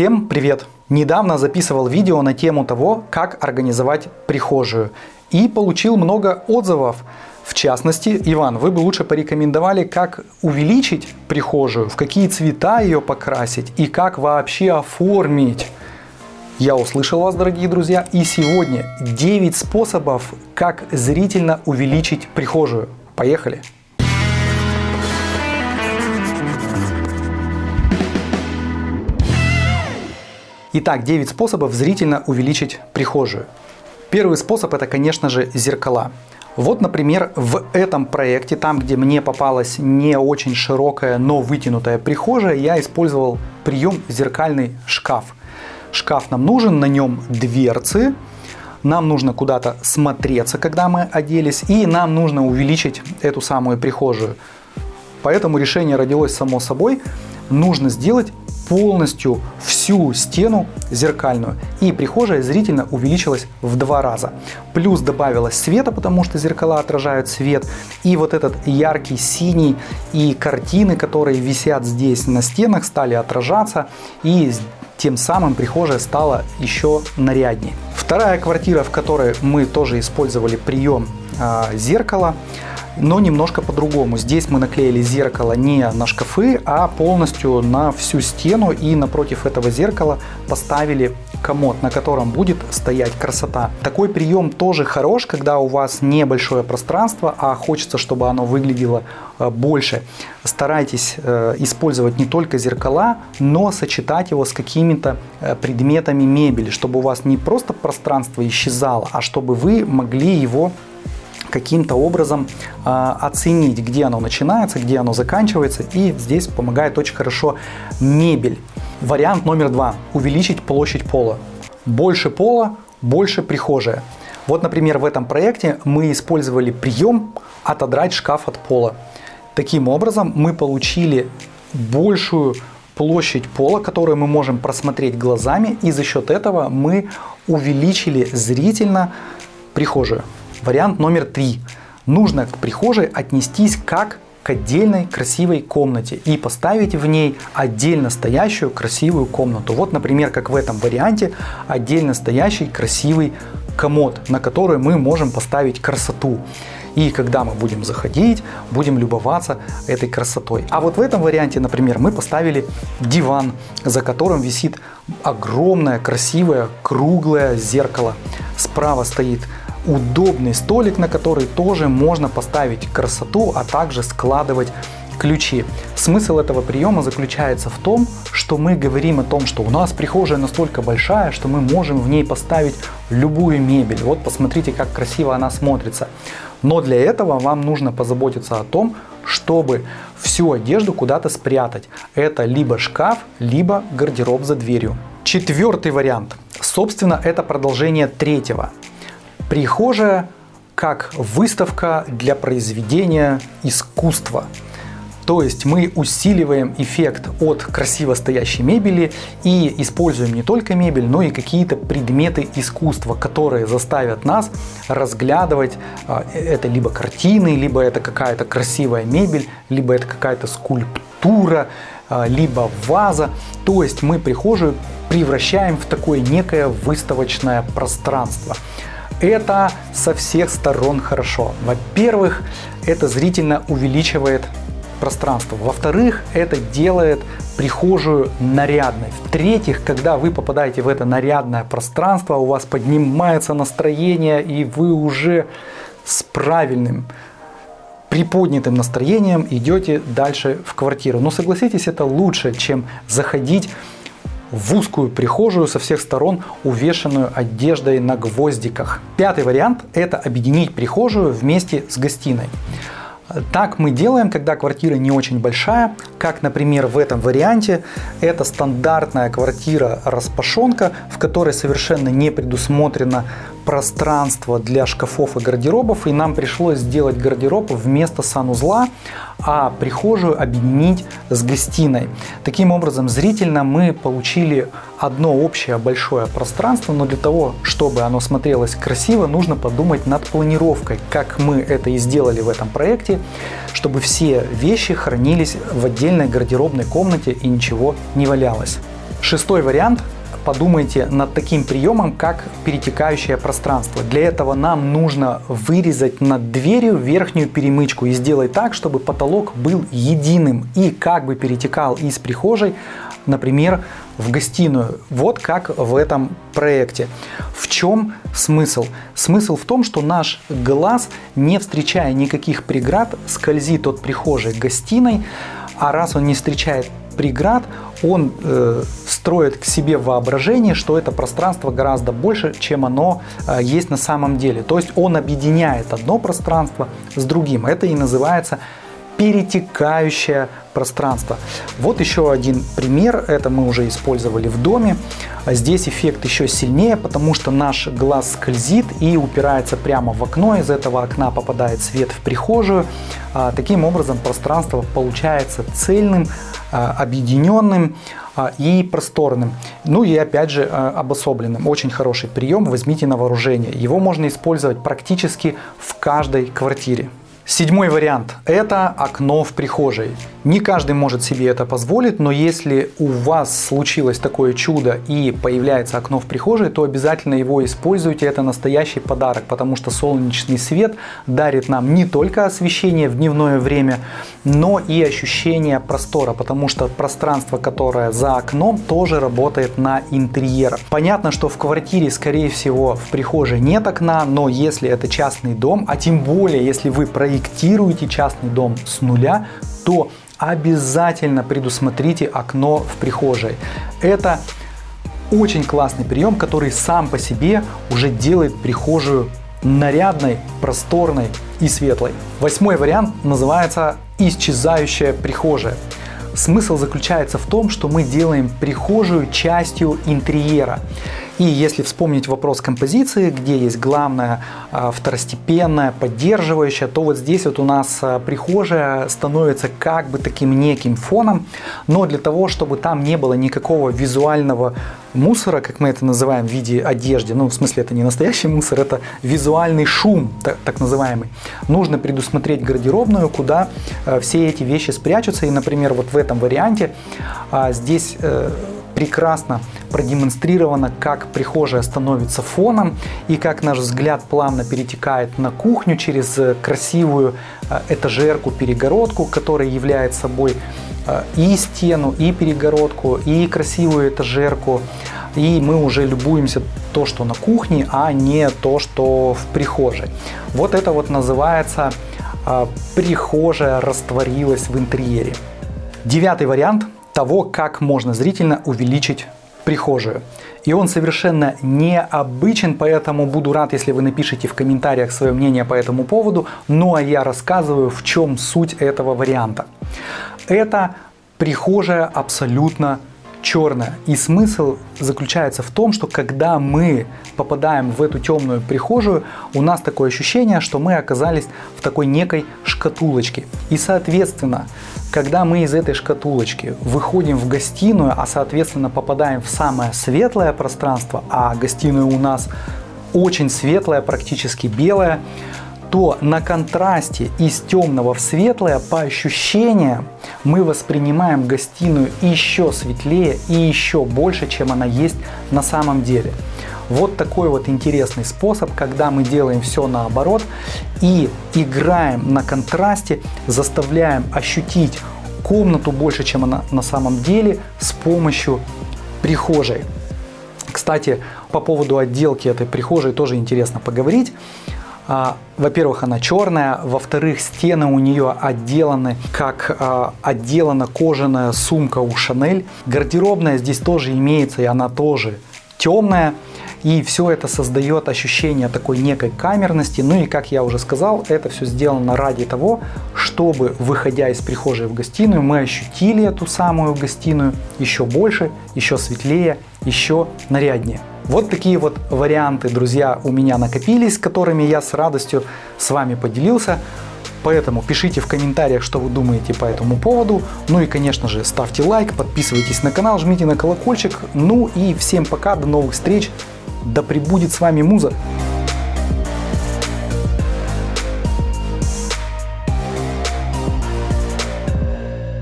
Всем привет! Недавно записывал видео на тему того, как организовать прихожую и получил много отзывов. В частности, Иван, вы бы лучше порекомендовали, как увеличить прихожую, в какие цвета ее покрасить и как вообще оформить. Я услышал вас, дорогие друзья, и сегодня 9 способов, как зрительно увеличить прихожую. Поехали! Итак, 9 способов зрительно увеличить прихожую. Первый способ это, конечно же, зеркала. Вот, например, в этом проекте, там, где мне попалась не очень широкая, но вытянутая прихожая, я использовал прием зеркальный шкаф. Шкаф нам нужен, на нем дверцы, нам нужно куда-то смотреться, когда мы оделись, и нам нужно увеличить эту самую прихожую. Поэтому решение родилось само собой. Нужно сделать полностью всю стену зеркальную. И прихожая зрительно увеличилась в два раза. Плюс добавилось света, потому что зеркала отражают свет. И вот этот яркий синий и картины, которые висят здесь на стенах, стали отражаться. И тем самым прихожая стала еще наряднее. Вторая квартира, в которой мы тоже использовали прием э, зеркала, но немножко по-другому. Здесь мы наклеили зеркало не на шкафы, а полностью на всю стену и напротив этого зеркала поставили комод, на котором будет стоять красота. Такой прием тоже хорош, когда у вас небольшое пространство, а хочется, чтобы оно выглядело э, больше. Старайтесь э, использовать не только зеркала, но сочетать его с какими-то э, предметами мебели, чтобы у вас не просто пространство исчезало, а чтобы вы могли его каким-то образом э, оценить, где оно начинается, где оно заканчивается. И здесь помогает очень хорошо мебель. Вариант номер два. Увеличить площадь пола. Больше пола, больше прихожая. Вот, например, в этом проекте мы использовали прием отодрать шкаф от пола. Таким образом мы получили большую площадь пола, которую мы можем просмотреть глазами, и за счет этого мы увеличили зрительно прихожую. Вариант номер три. Нужно к прихожей отнестись как к отдельной красивой комнате и поставить в ней отдельно стоящую красивую комнату. Вот, например, как в этом варианте, отдельно стоящий красивый комод, на который мы можем поставить красоту. И когда мы будем заходить, будем любоваться этой красотой. А вот в этом варианте, например, мы поставили диван, за которым висит огромное, красивое, круглое зеркало. Справа стоит удобный столик, на который тоже можно поставить красоту, а также складывать ключи. Смысл этого приема заключается в том, что мы говорим о том, что у нас прихожая настолько большая, что мы можем в ней поставить любую мебель. Вот посмотрите, как красиво она смотрится. Но для этого вам нужно позаботиться о том, чтобы всю одежду куда-то спрятать. Это либо шкаф, либо гардероб за дверью. Четвертый вариант. Собственно, это продолжение третьего. Прихожая как выставка для произведения искусства. То есть мы усиливаем эффект от красиво стоящей мебели и используем не только мебель, но и какие-то предметы искусства, которые заставят нас разглядывать а, это либо картины, либо это какая-то красивая мебель, либо это какая-то скульптура, а, либо ваза. То есть мы прихожую превращаем в такое некое выставочное пространство. Это со всех сторон хорошо. Во-первых, это зрительно увеличивает пространство. Во-вторых, это делает прихожую нарядной. В-третьих, когда вы попадаете в это нарядное пространство, у вас поднимается настроение, и вы уже с правильным приподнятым настроением идете дальше в квартиру. Но согласитесь, это лучше, чем заходить в узкую прихожую со всех сторон, увешанную одеждой на гвоздиках. Пятый вариант – это объединить прихожую вместе с гостиной. Так мы делаем, когда квартира не очень большая, как, например, в этом варианте. Это стандартная квартира-распашонка, в которой совершенно не предусмотрено пространство для шкафов и гардеробов, и нам пришлось сделать гардероб вместо санузла, а прихожую объединить с гостиной. Таким образом, зрительно мы получили одно общее большое пространство, но для того, чтобы оно смотрелось красиво, нужно подумать над планировкой, как мы это и сделали в этом проекте, чтобы все вещи хранились в отдельной гардеробной комнате и ничего не валялось. Шестой вариант подумайте над таким приемом, как перетекающее пространство. Для этого нам нужно вырезать над дверью верхнюю перемычку и сделать так, чтобы потолок был единым и как бы перетекал из прихожей, например, в гостиную. Вот как в этом проекте. В чем смысл? Смысл в том, что наш глаз, не встречая никаких преград, скользит от прихожей к гостиной, а раз он не встречает преград, он э, строит к себе воображение, что это пространство гораздо больше, чем оно э, есть на самом деле. То есть он объединяет одно пространство с другим. Это и называется перетекающее пространство. Вот еще один пример, это мы уже использовали в доме. Здесь эффект еще сильнее, потому что наш глаз скользит и упирается прямо в окно, из этого окна попадает свет в прихожую. А, таким образом пространство получается цельным, а, объединенным а, и просторным. Ну и опять же обособленным. Очень хороший прием, возьмите на вооружение. Его можно использовать практически в каждой квартире. Седьмой вариант – это окно в прихожей. Не каждый может себе это позволить, но если у вас случилось такое чудо и появляется окно в прихожей, то обязательно его используйте. Это настоящий подарок, потому что солнечный свет дарит нам не только освещение в дневное время, но и ощущение простора, потому что пространство, которое за окном, тоже работает на интерьер. Понятно, что в квартире, скорее всего, в прихожей нет окна, но если это частный дом, а тем более, если вы проектируете проектируете частный дом с нуля, то обязательно предусмотрите окно в прихожей. Это очень классный прием, который сам по себе уже делает прихожую нарядной, просторной и светлой. Восьмой вариант называется «Исчезающая прихожая». Смысл заключается в том, что мы делаем прихожую частью интерьера. И если вспомнить вопрос композиции, где есть главное, а, второстепенное, поддерживающее, то вот здесь вот у нас а, прихожая становится как бы таким неким фоном, но для того, чтобы там не было никакого визуального мусора, как мы это называем в виде одежды, ну в смысле это не настоящий мусор, это визуальный шум, так, так называемый, нужно предусмотреть гардеробную, куда э, все эти вещи спрячутся. И, например, вот в этом варианте э, здесь э, прекрасно продемонстрировано, как прихожая становится фоном и как наш взгляд плавно перетекает на кухню через э, красивую э, этажерку-перегородку, которая является собой э, и стену, и перегородку, и красивую этажерку. И мы уже любуемся то, что на кухне, а не то, что в прихожей. Вот это вот называется прихожая растворилась в интерьере. Девятый вариант – того, как можно зрительно увеличить прихожую. И он совершенно необычен, поэтому буду рад, если вы напишите в комментариях свое мнение по этому поводу. Ну а я рассказываю, в чем суть этого варианта. Это прихожая абсолютно черная. И смысл заключается в том, что когда мы попадаем в эту темную прихожую, у нас такое ощущение, что мы оказались в такой некой шкатулочке. И соответственно, когда мы из этой шкатулочки выходим в гостиную, а соответственно попадаем в самое светлое пространство, а гостиная у нас очень светлая, практически белая, то на контрасте из темного в светлое по ощущениям мы воспринимаем гостиную еще светлее и еще больше, чем она есть на самом деле. Вот такой вот интересный способ, когда мы делаем все наоборот и играем на контрасте, заставляем ощутить комнату больше, чем она на самом деле с помощью прихожей. Кстати, по поводу отделки этой прихожей тоже интересно поговорить. А, во-первых, она черная, во-вторых, стены у нее отделаны, как а, отделана кожаная сумка у Шанель. Гардеробная здесь тоже имеется, и она тоже темная. И все это создает ощущение такой некой камерности. Ну и, как я уже сказал, это все сделано ради того, чтобы, выходя из прихожей в гостиную, мы ощутили эту самую гостиную еще больше, еще светлее, еще наряднее. Вот такие вот варианты, друзья, у меня накопились, которыми я с радостью с вами поделился. Поэтому пишите в комментариях, что вы думаете по этому поводу. Ну и, конечно же, ставьте лайк, подписывайтесь на канал, жмите на колокольчик. Ну и всем пока, до новых встреч. Да пребудет с вами Муза!